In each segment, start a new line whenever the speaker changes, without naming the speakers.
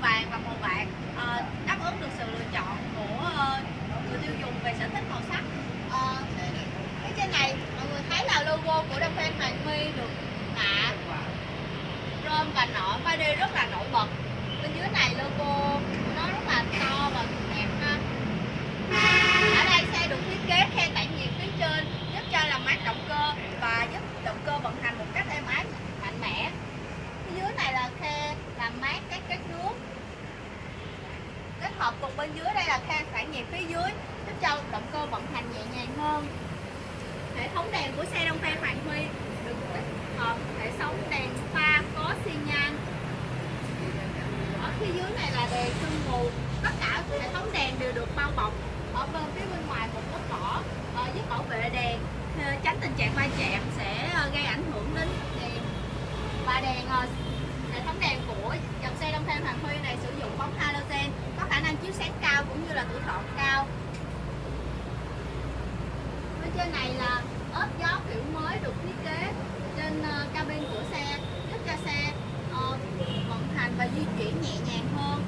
vàng và màu bạc ờ, đáp ứng được sự lựa chọn của ờ, người tiêu dùng về sở thích màu sắc. Ờ, phía trên này mọi người thấy là logo của Đông Phan Hoàng My được tạ rơm và nổi 3D rất là nổi bật bên dưới này logo của nó rất là to và đẹp ha ở đây xe được thiết kế khe tản nhiệt phía trên giúp cho làm mát động cơ và giúp động cơ vận hành một cách êm ái mạnh mẽ phía dưới này là khe làm mát các các nước kết hợp cùng bên dưới đây là khe tản nhiệt phía dưới giúp cho động cơ vận hành nhẹ nhàng hơn hệ thống đèn của xe Đông Phan Hoàng Huy được tích hợp hệ thống đèn pha có xi nhan ở phía dưới này là đèn sương mù. Tất cả hệ thống đèn đều được bao bọc. Ở bên phía bên ngoài một lớp vỏ ờ, giúp bảo vệ đèn. Ờ, tránh tình trạng va chạm sẽ ờ, gây ảnh hưởng đến đèn. Và đèn hệ thống đèn của dòng xe Đông Thêm Hoàng Huy này sử dụng bóng halogen, có khả năng chiếu sáng cao cũng như là tuổi thọ cao. Bên trên này là ốp gió kiểu mới được thiết kế trên cabin của xe, giúp cho xe vận hành và di chuyển nhẹ nhàng hơn.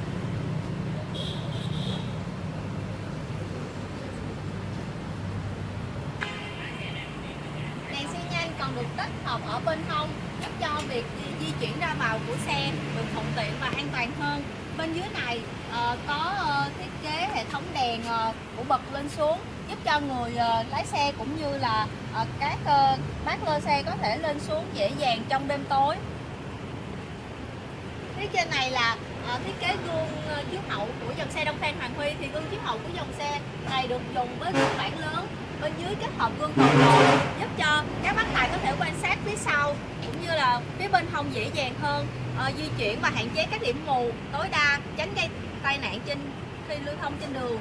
Được tích hợp ở bên hông giúp cho việc di, di chuyển ra vào của xe được thuận tiện và an toàn hơn. Bên dưới này uh, có uh, thiết kế hệ thống đèn uh, của bật lên xuống giúp cho người uh, lái xe cũng như là uh, các uh, bác lơ xe có thể lên xuống dễ dàng trong đêm tối. Phía trên này là uh, thiết kế gương uh, chiếu hậu của dòng xe Đông Phan Hoàng Huy. Thì gương chiếu hậu của dòng xe này được dùng với phiên bản lớn bên dưới kết hợp gương cầu lồi giúp cho các bác tài có thể quan sát phía sau cũng như là phía bên hông dễ dàng hơn. Ờ, di chuyển và hạn chế các điểm mù tối đa tránh gây tai nạn trên khi lưu thông trên đường.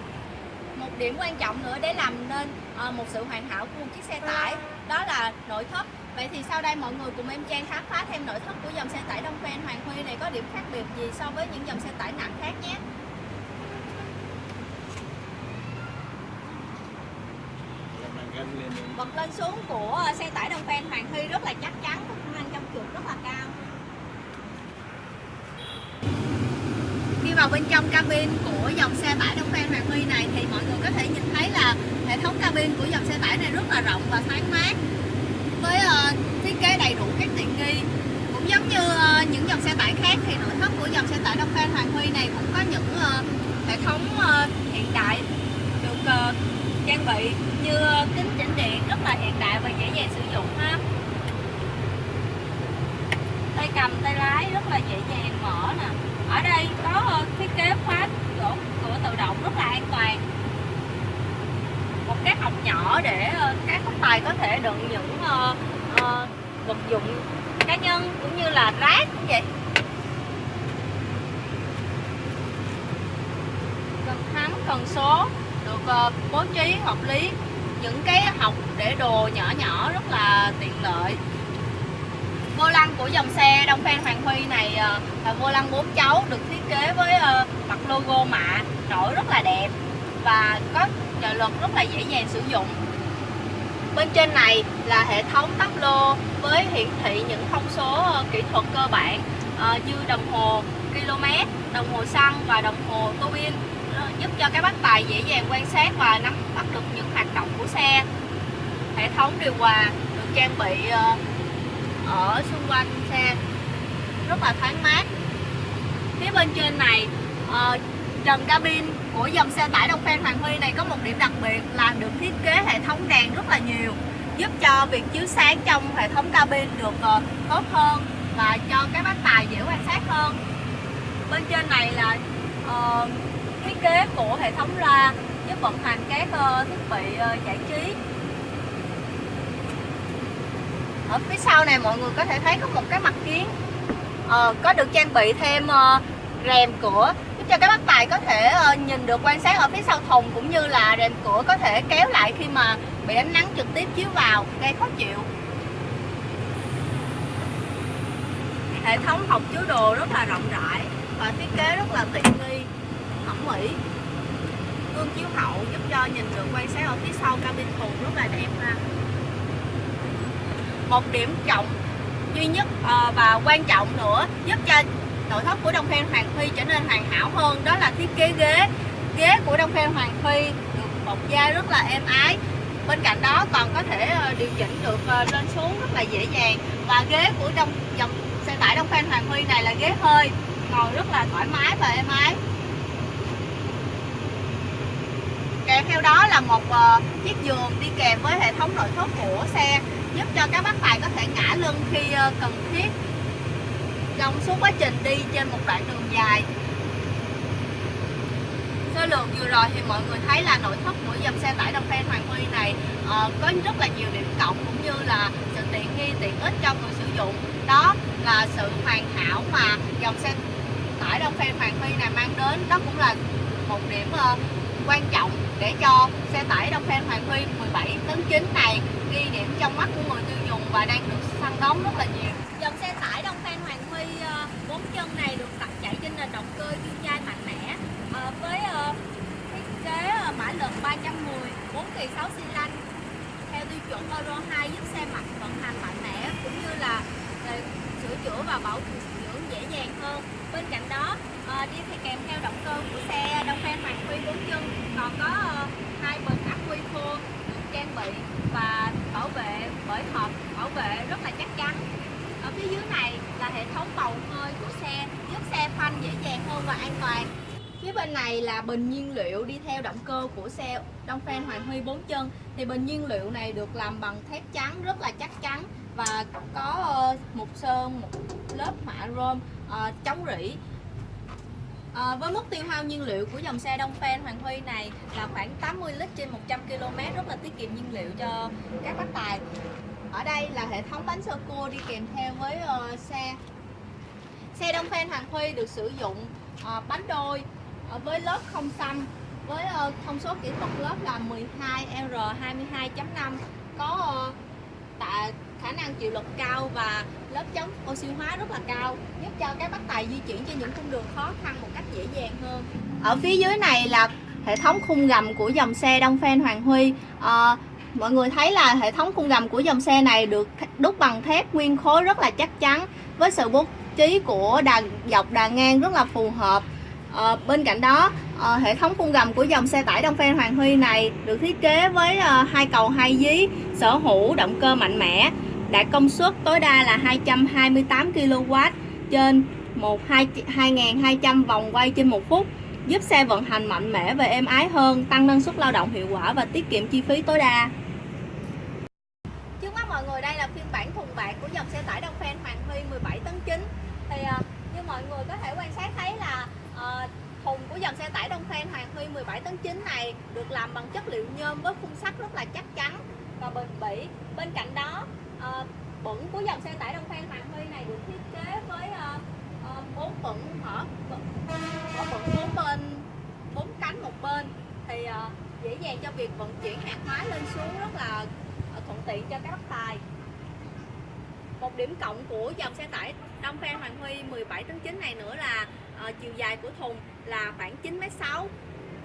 Một điểm quan trọng nữa để làm nên ờ, một sự hoàn hảo của một chiếc xe tải đó là nội thất. Vậy thì sau đây mọi người cùng em Trang khám phá thêm nội thất của dòng xe tải Đông Phan Hoàng Huy này có điểm khác biệt gì so với những dòng xe tải nặng khác nhé. Bật lên xuống của à, xe tải Đông phen Hoàng Thi rất là chắc chắn có khả năng trong trượt rất là cao. Khi vào bên trong cabin của dòng xe tải Đông phen Hoàng Huy này thì mọi người có thể nhìn thấy là hệ thống cabin của dòng xe tải này rất là rộng và thoáng mát với uh, thiết kế đầy đủ các tiện nghi. Cũng giống như uh, những dòng xe tải khác thì nội thất của dòng xe tải Đông Phan Hoàng Huy này cũng có những uh, hệ thống uh, hiện đại được uh, trang bị như kính chỉnh điện rất là hiện đại và dễ dàng sử dụng ha. Tay cầm tay lái rất là dễ dàng mở nè. Ở đây có ờ, thiết kế khóa cửa, cửa tự động rất là an toàn. Một cái hộc nhỏ để ờ, các khách tài có thể đựng những uh, uh, vật dụng cá nhân cũng như là rác cũng vậy. Cần thắng cần số được uh, bố trí hợp lý những cái hộc để đồ nhỏ nhỏ rất là tiện lợi. Vô lăng của dòng xe Đông Phan Hoàng Huy này ờ, là vô lăng bốn chấu được thiết kế với ờ, mặt logo mạ nổi rất là đẹp và có trợ lực rất là dễ dàng sử dụng. Bên trên này là hệ thống tắp lô với hiển thị những thông số ờ, kỹ thuật cơ bản như đồng hồ, km, đồng hồ xăng và đồng hồ tô bin giúp cho các bác tài dễ dàng quan sát và nắm bắt được những hoạt động của xe. Hệ thống điều hòa được trang bị ờ, ở xung quanh xe. Rất là thoáng mát. Phía bên trên này ờ, trần cabin của dòng xe tải Đông Phan Hoàng Huy này có một điểm đặc biệt là được thiết kế hệ thống đèn rất là nhiều giúp cho việc chiếu sáng trong hệ thống cabin được ờ, tốt hơn và cho các bác tài dễ quan sát hơn. Bên trên này là uh, thiết kế của hệ thống loa giúp vận hành các ờ, thiết bị ờ, giải trí. Ở phía sau này mọi người có thể thấy có một cái mặt kiến ờ, có được trang bị thêm ờ, rèm cửa giúp cho các bác tài có thể nhìn được quan sát ở phía sau thùng cũng như là rèm cửa có thể kéo lại khi mà bị ánh nắng trực tiếp chiếu vào gây khó chịu. Hệ thống hộc chứa đồ rất là rộng rãi và thiết kế rất là tiện nghi mỹ. Gương chiếu hậu giúp cho nhìn được quan sát ở phía sau cabin thùng rất là đẹp ha. Một điểm trọng duy nhất ờ, và quan trọng nữa giúp cho nội thất của Đông Phen Hoàng Phi trở nên hoàn hảo hơn đó là thiết kế ghế. Ghế của Đông Phen Hoàng Phi được bọc da rất là êm ái. Bên cạnh đó còn có thể ờ, điều chỉnh được ờ, lên xuống rất là dễ dàng. Và ghế của đông, dòng xe tải Đông Phen Hoàng Huy này là ghế hơi, ngồi rất là thoải mái và êm ái. Kèm theo đó là một uh, chiếc giường đi kèm với hệ thống nội thất của xe giúp cho các bác tài có thể ngã lưng khi uh, cần thiết. Trong suốt quá trình đi trên một đoạn đường dài. Số lượng vừa rồi thì mọi người thấy là nội thất của dòng xe tải đồng Phen Hoàng Huy này uh, có rất là nhiều điểm cộng cũng như là sự tiện nghi tiện ích cho người sử dụng. Đó là sự hoàn hảo mà dòng xe tải đồng Phen Hoàng Huy này mang đến. Đó cũng là một điểm uh, quan trọng để cho xe tải Đông Phen Hoàng Huy 17 tấn 9 này ghi điểm trong mắt của người tiêu dùng và đang được săn đón rất là nhiều. Dòng xe tải Đông Phen Hoàng Huy ờ, 4 chân này được tập chạy trên nền động cơ dương chai mạnh mẽ ờ, với ờ, thiết kế mã lực 310, 4 kỳ 6 xi lanh theo tiêu chuẩn Euro 2 giúp xe mạnh vận hành mạnh mẽ cũng như là sửa chữa và bảo dưỡng dễ dàng hơn. Bên cạnh đó à, đi thì kèm theo động cơ của xe Đông Phen Hoàng Huy 4 chân còn có ờ, hai bình ắc quy khô được trang bị và bảo vệ bởi hộp bảo vệ rất là chắc chắn. Ở phía dưới này là hệ thống bầu hơi của xe giúp xe phanh dễ dàng hơn và an toàn. Phía bên này là bình nhiên liệu đi theo động cơ của xe Đông Phan Hoàng Huy 4 chân. Thì bình nhiên liệu này được làm bằng thép trắng rất là chắc chắn và có ờ, một sơn một lớp mạ rôm uh, chống rỉ. À, với mức tiêu hao nhiên liệu của dòng xe Đông Phen Hoàng Huy này là khoảng 80 lít trên 100 km rất là tiết kiệm nhiên liệu cho các bác tài. Ở đây là hệ thống bánh sơ cua đi kèm theo với uh, xe. Xe Đông Phen Hoàng Huy được sử dụng uh, bánh đôi uh, với lớp không xăm với uh, thông số kỹ thuật lớp là 12R22.5 có uh, tại khả năng chịu lực cao và lớp chống oxy hóa rất là cao giúp cho các bác tài di chuyển trên những cung đường khó khăn một cách dễ dàng hơn. Ở phía dưới này là hệ thống khung gầm của dòng xe Đông Phen Hoàng Huy. À, mọi người thấy là hệ thống khung gầm của dòng xe này được đúc bằng thép nguyên khối rất là chắc chắn với sự bố trí của đà dọc đà ngang rất là phù hợp. À, bên cạnh đó à, hệ thống khung gầm của dòng xe tải Đông Phen Hoàng Huy này được thiết kế với à, hai cầu hai dí sở hữu động cơ mạnh mẽ đạt công suất tối đa là 228 kW trên 2200 vòng quay trên một phút giúp xe vận hành mạnh mẽ và êm ái hơn, tăng năng suất lao động hiệu quả và tiết kiệm chi phí tối đa. Trước mắt mọi người đây là phiên bản thùng bạc của dòng xe tải Đông Phen Hoàng Huy 17 tấn 9. Thì ờ, như mọi người có thể quan sát thấy là uh, thùng của dòng xe tải Đông Phen Hoàng Huy 17 tấn 9 này được làm bằng chất liệu nhôm với khung sắt rất là chắc chắn và bền bỉ. Bên cạnh đó uh, bẩn của dòng xe tải Đông Phan Hoàng Huy này được thiết kế với ờ, ờ, bốn uh, bẩn mở mở bẩn bốn bên bốn cánh một bên. Thì uh, dễ dàng cho việc vận chuyển hàng hóa lên xuống rất là thuận tiện cho các bác tài. Một điểm cộng của dòng xe tải Đông Phan Hoàng Huy 17 tấn 9 này nữa là uh, chiều dài của thùng là khoảng 9m6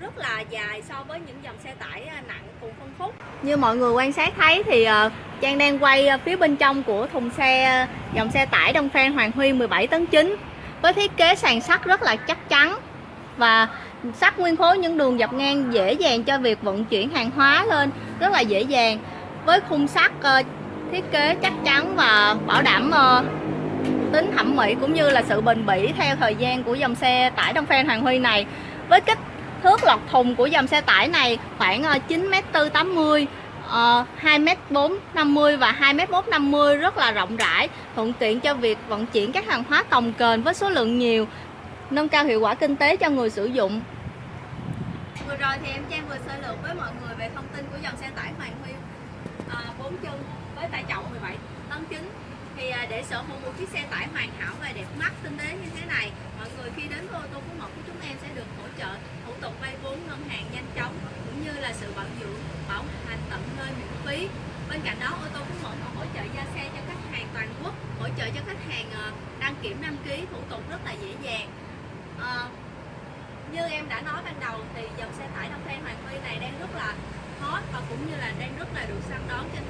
rất là dài so với những dòng xe tải à, nặng cùng phân khúc. Như mọi người quan sát thấy thì ờ, Trang đang quay ờ, phía bên trong của thùng xe ờ, dòng xe tải Đông Phan Hoàng Huy 17 tấn 9 với thiết kế sàn sắt rất là chắc chắn và sắt nguyên khối những đường dọc ngang dễ dàng cho việc vận chuyển hàng hóa lên, rất là dễ dàng. Với khung sắt thiết kế chắc chắn và bảo đảm tính thẩm mỹ cũng như là sự bền bỉ theo thời gian của dòng xe tải Đông Phan Hoàng Huy này. Với kích thước lọt thùng của dòng xe tải này khoảng ờ, 9m480, 2m450 ờ, và 2m150 rất là rộng rãi thuận tiện cho việc vận chuyển các hàng hóa cồng kềnh với số lượng nhiều nâng cao hiệu quả kinh tế cho người sử dụng. Vừa rồi thì em Trang vừa sơ lược với mọi người về thông tin của dòng xe tải Hoàng Huy ờ, à, 4 chân với tải trọng 17 tấn chính. Thì à, để sở hữu một chiếc xe tải hoàn hảo và đẹp mắt tinh tế như thế này mọi người khi đến với ô tô phú mộc của chúng em sẽ được hỗ trợ thủ tục vay vốn ngân hàng nhanh chóng cũng như là sự bảo dưỡng bảo hành tận nơi miễn phí bên cạnh đó ô tô phú mộc còn hỗ trợ gia xe cho khách hàng toàn quốc hỗ trợ cho khách hàng à, đăng kiểm đăng ký thủ tục rất là dễ dàng à, như em đã nói ban đầu thì dòng xe tải Đông Phan Hoàng Huy này đang rất là hot và cũng như là đang rất là được săn đón trên